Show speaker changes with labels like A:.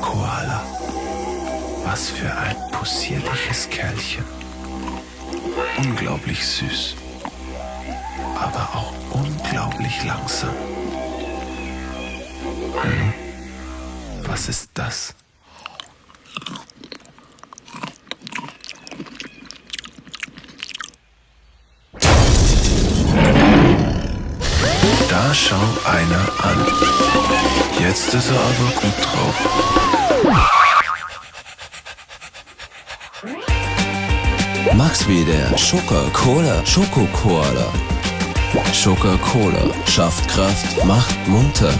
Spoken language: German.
A: Koala. Was für ein possierliches Kerlchen. Unglaublich süß, aber auch unglaublich langsam. Hm, was ist das? Da schau einer an. Ist er aber gut drauf.
B: Max wieder Schoka-Cola, Schokokoala. Schoka-Cola schafft Kraft, macht munter.